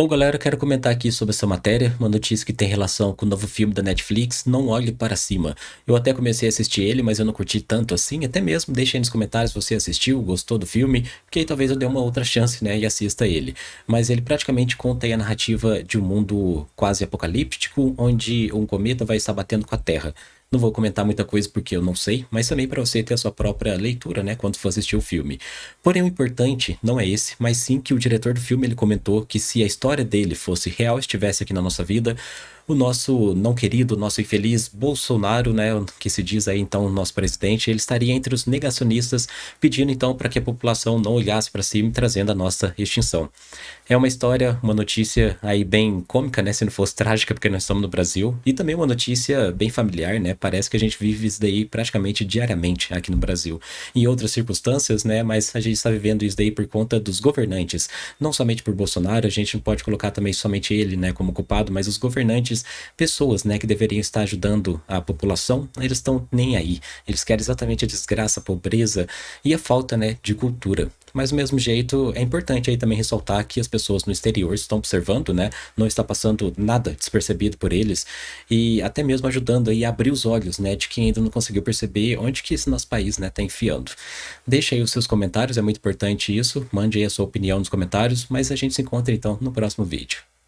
Bom, galera, quero comentar aqui sobre essa matéria, uma notícia que tem relação com o novo filme da Netflix, Não Olhe Para Cima. Eu até comecei a assistir ele, mas eu não curti tanto assim, até mesmo deixe aí nos comentários se você assistiu, gostou do filme, porque aí talvez eu dê uma outra chance, né, e assista ele. Mas ele praticamente conta a narrativa de um mundo quase apocalíptico, onde um cometa vai estar batendo com a Terra. Não vou comentar muita coisa porque eu não sei, mas também para você ter a sua própria leitura, né, quando for assistir o filme. Porém, o importante não é esse, mas sim que o diretor do filme ele comentou que se a história dele fosse real, estivesse aqui na nossa vida, o nosso não querido, nosso infeliz Bolsonaro, né, que se diz aí então nosso presidente, ele estaria entre os negacionistas, pedindo então para que a população não olhasse para cima, trazendo a nossa extinção. É uma história, uma notícia aí bem cômica, né, se não fosse trágica, porque nós estamos no Brasil, e também uma notícia bem familiar, né, parece que a gente vive isso daí praticamente diariamente aqui no Brasil. Em outras circunstâncias, né, mas a gente está vivendo isso daí por conta dos governantes, não somente por Bolsonaro, a gente não pode colocar também somente ele, né, como culpado, mas os governantes pessoas, né, que deveriam estar ajudando a população, eles estão nem aí. Eles querem exatamente a desgraça, a pobreza e a falta, né, de cultura. Mas do mesmo jeito, é importante aí também ressaltar que as pessoas no exterior estão observando, né? Não está passando nada despercebido por eles e até mesmo ajudando aí a abrir os olhos, né? De quem ainda não conseguiu perceber onde que esse nosso país, né, tá enfiando. Deixa aí os seus comentários, é muito importante isso. Mande aí a sua opinião nos comentários, mas a gente se encontra então no próximo vídeo.